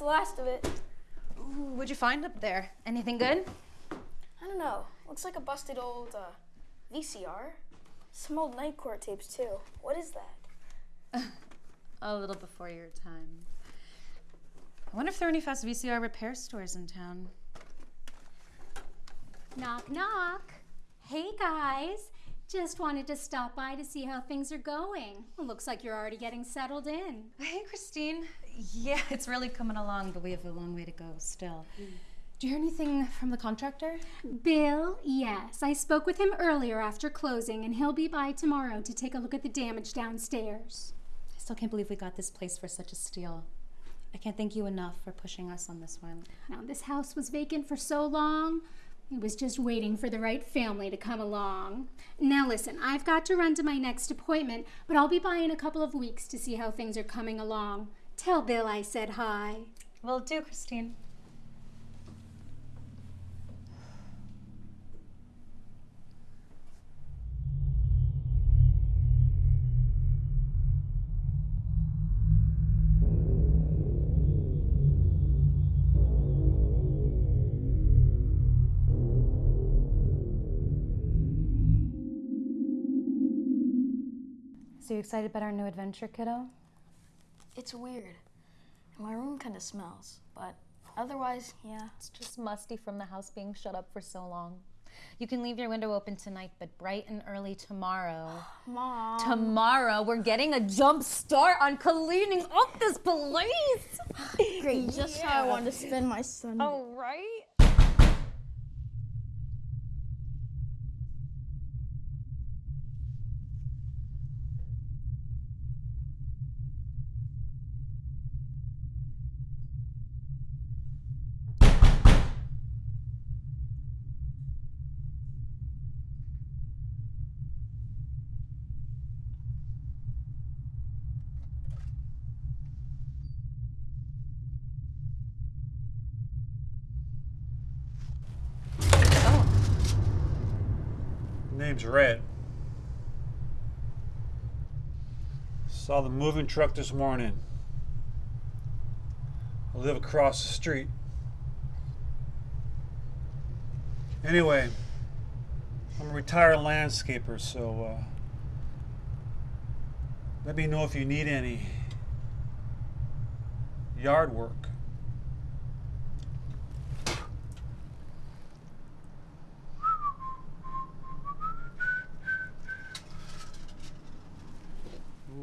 the last of it. Ooh, what'd you find up there? Anything good? I don't know. Looks like a busted old uh, VCR. Some old night court tapes too. What is that? A little before your time. I wonder if there are any fast VCR repair stores in town. Knock, knock. Hey, guys. Just wanted to stop by to see how things are going. Well, looks like you're already getting settled in. Hey, Christine. Yeah, it's really coming along, but we have a long way to go still. Do you hear anything from the contractor? Bill, yes. I spoke with him earlier after closing, and he'll be by tomorrow to take a look at the damage downstairs. I still can't believe we got this place for such a steal. I can't thank you enough for pushing us on this one. Now, this house was vacant for so long. It was just waiting for the right family to come along. Now, listen, I've got to run to my next appointment, but I'll be by in a couple of weeks to see how things are coming along. Tell Bill I said hi. Will do, Christine. Excited about our new adventure, kiddo? It's weird. My room kind of smells, but otherwise, yeah. It's just musty from the house being shut up for so long. You can leave your window open tonight, but bright and early tomorrow. Mom. Tomorrow, we're getting a jump start on cleaning up this place. Great, just how I wanted to spend my Sunday. Oh, right? Name's Red. Saw the moving truck this morning. I live across the street. Anyway, I'm a retired landscaper, so uh, let me know if you need any yard work.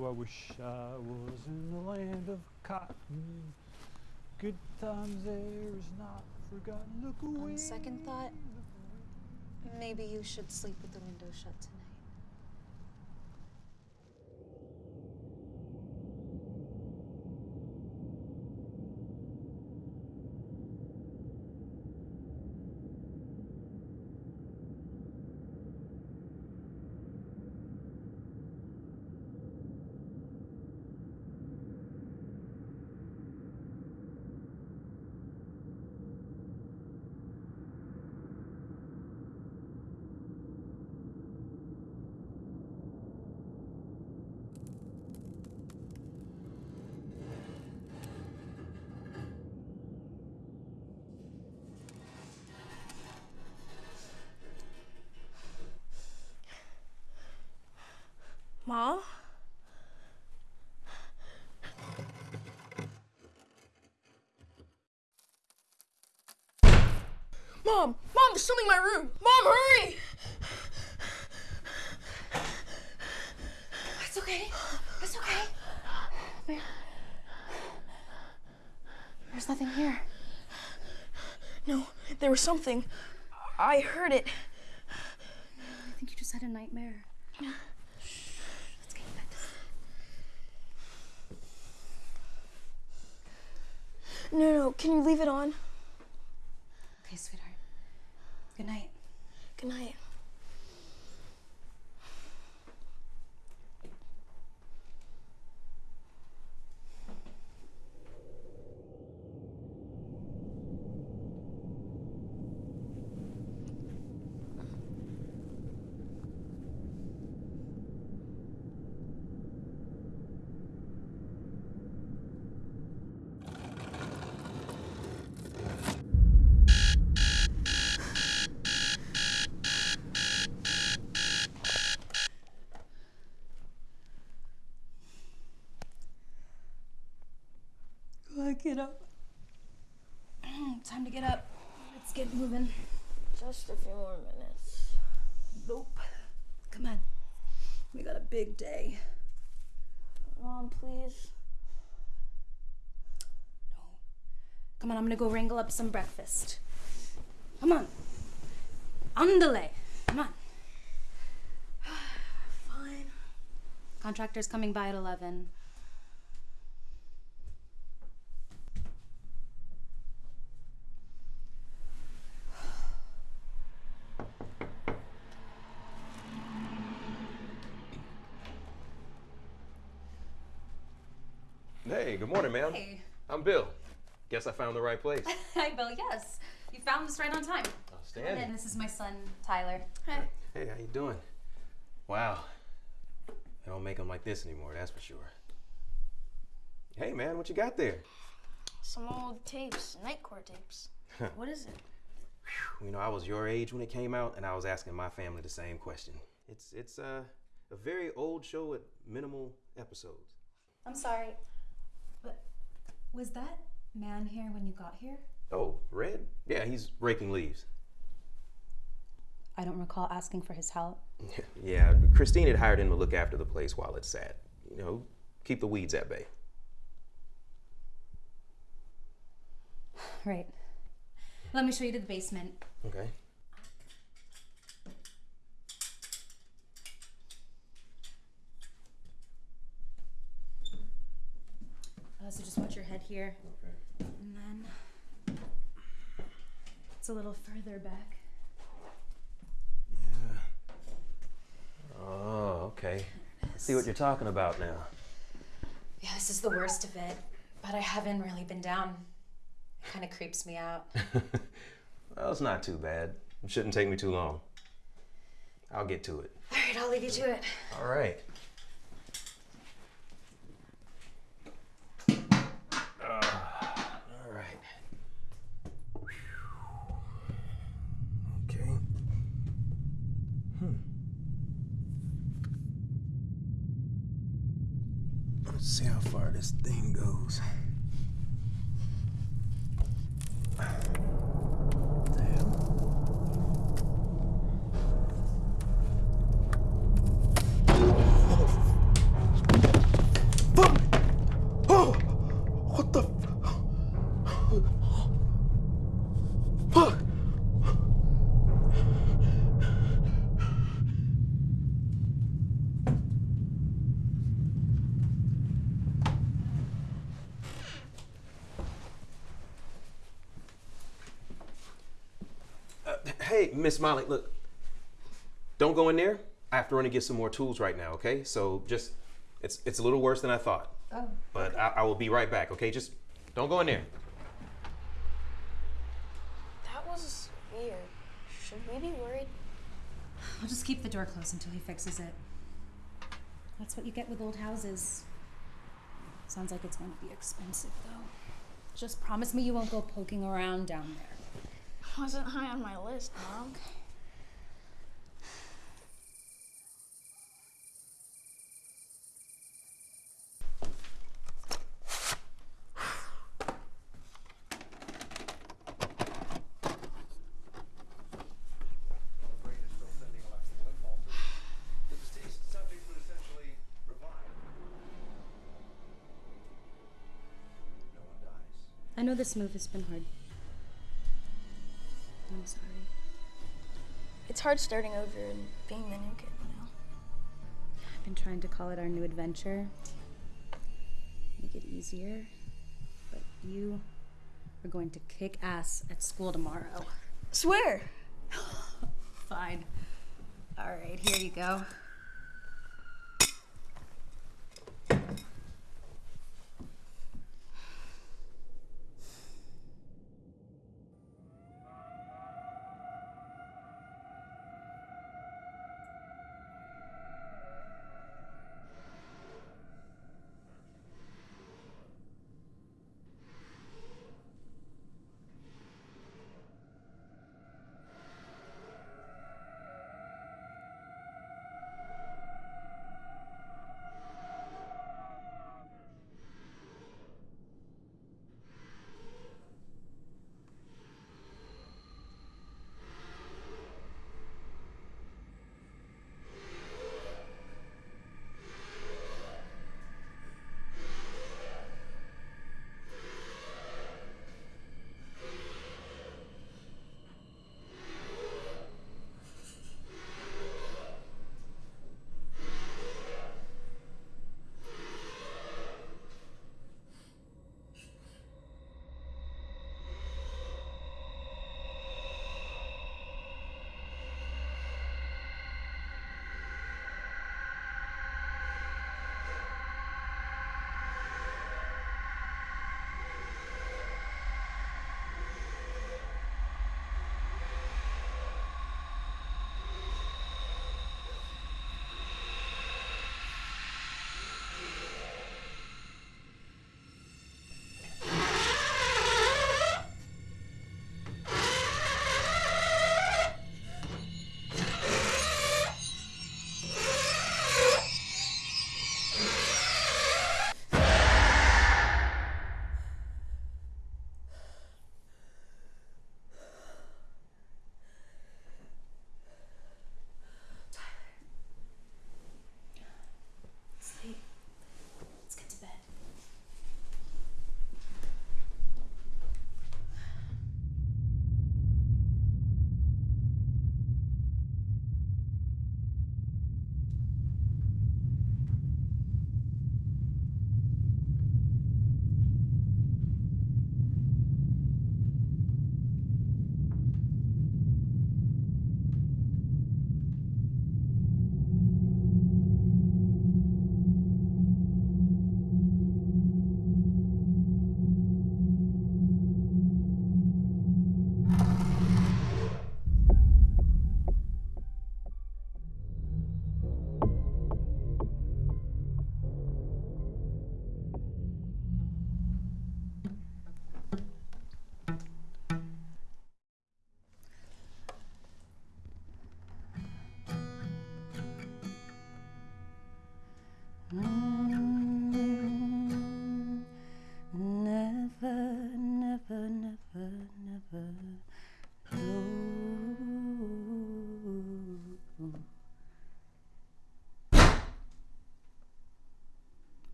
Ooh, I wish I was in the land of cotton. Good times there is not forgotten. Look away. On second thought, maybe you should sleep with the window shut tonight. Mom? Mom! Mom, there's something in my room! Mom, hurry! It's okay. It's okay. There. There's nothing here. No, there was something. I heard it. I think you just had a nightmare. Let's get you back to sleep. No, no, can you leave it on? Okay, sweetheart. Good night. Good night. Get up. Time to get up. Let's get moving. Just a few more minutes. Nope. Come on. We got a big day. Mom, please. No. Come on, I'm gonna go wrangle up some breakfast. Come on. Andale. Come on. Fine. Contractor's coming by at 11. Hey, good morning, ma'am. Hey. I'm Bill. Guess I found the right place. Hi, Bill. Yes. You found us right on time. And this is my son, Tyler. Hey. Hey, how you doing? Wow. They don't make them like this anymore, that's for sure. Hey, man, what you got there? Some old tapes, night court tapes. what is it? You know, I was your age when it came out, and I was asking my family the same question. It's it's uh, a very old show with minimal episodes. I'm sorry. But was that man here when you got here? Oh, Red? Yeah, he's raking leaves. I don't recall asking for his help. yeah, Christine had hired him to look after the place while it sat. You know, keep the weeds at bay. Right. Let me show you to the basement. Okay. Uh, so just watch your head here. And then it's a little further back. Yeah. Oh, okay. I see what you're talking about now. Yeah, this is the worst of it. But I haven't really been down. It kind of creeps me out. well, it's not too bad. It shouldn't take me too long. I'll get to it. All right, I'll leave you to it. All right. Miss Molly, look. Don't go in there. I have to run and get some more tools right now, okay? So just, it's it's a little worse than I thought. Oh. But I, I will be right back, okay? Just don't go in there. That was weird. Should we be worried? I'll just keep the door closed until he fixes it. That's what you get with old houses. Sounds like it's going to be expensive, though. Just promise me you won't go poking around down there. Wasn't high on my list, Mom. The deceased subject would essentially revive. No one dies. I know this move has been hard. I'm sorry. It's hard starting over and being the new kid, you know? I've been trying to call it our new adventure. Make it easier. But you are going to kick ass at school tomorrow. Swear! Fine. All right, here you go.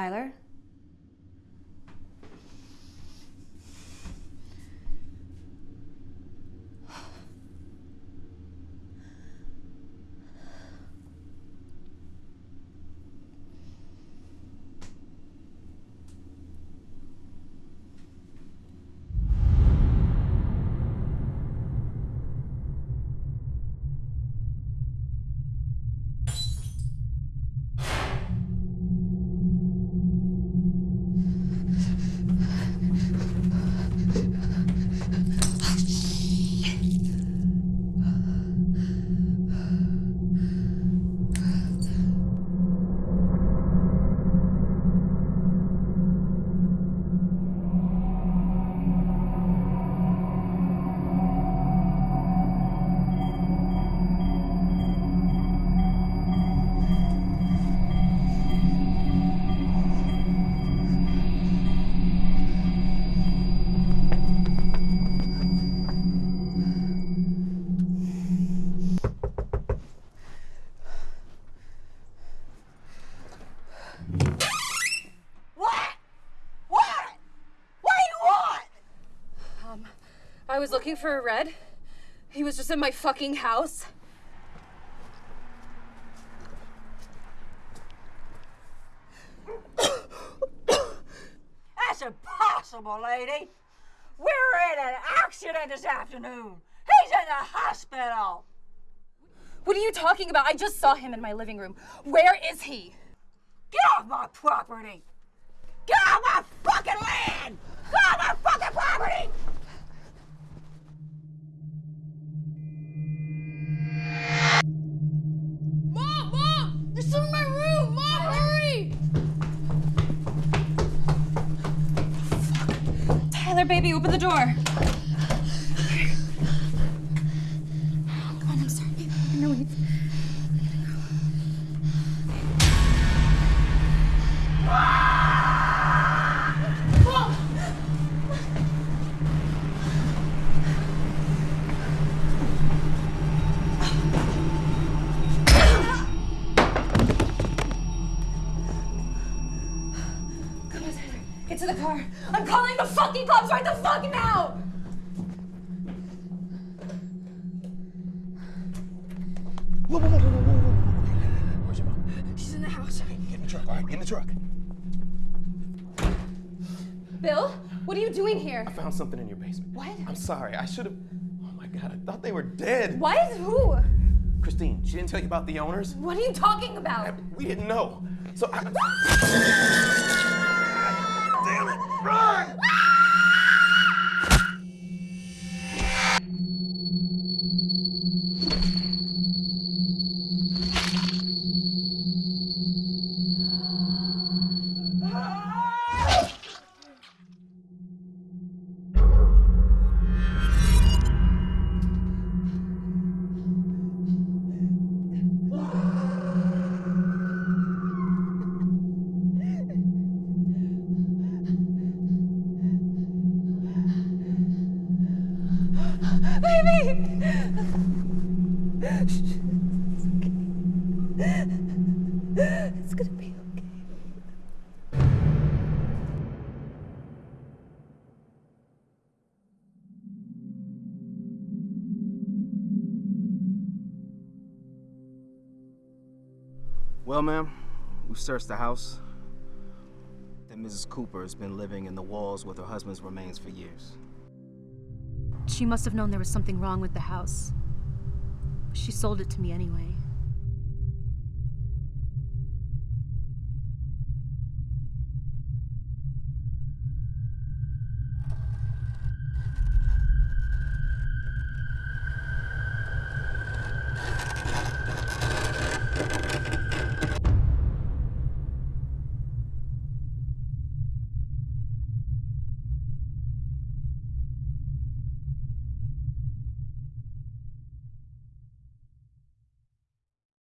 Tyler? Was looking for a red. He was just in my fucking house. That's impossible, lady. We're in an accident this afternoon. He's in the hospital. What are you talking about? I just saw him in my living room. Where is he? Get off my property. Open the door. To the car. I'm calling the fucking cops right the fuck now! Whoa, whoa, whoa, whoa, whoa, whoa. Where's your mom? She's in the house. Get in the truck, all right? Get in the truck. Bill, what are you doing here? I found something in your basement. What? I'm sorry. I should have. Oh my god, I thought they were dead. What? Who? Christine, she didn't tell you about the owners? What are you talking about? We didn't know. So I. Damn it! It's gonna be okay. Well, ma'am, we've searched the house. That Mrs. Cooper has been living in the walls with her husband's remains for years. She must have known there was something wrong with the house. She sold it to me anyway.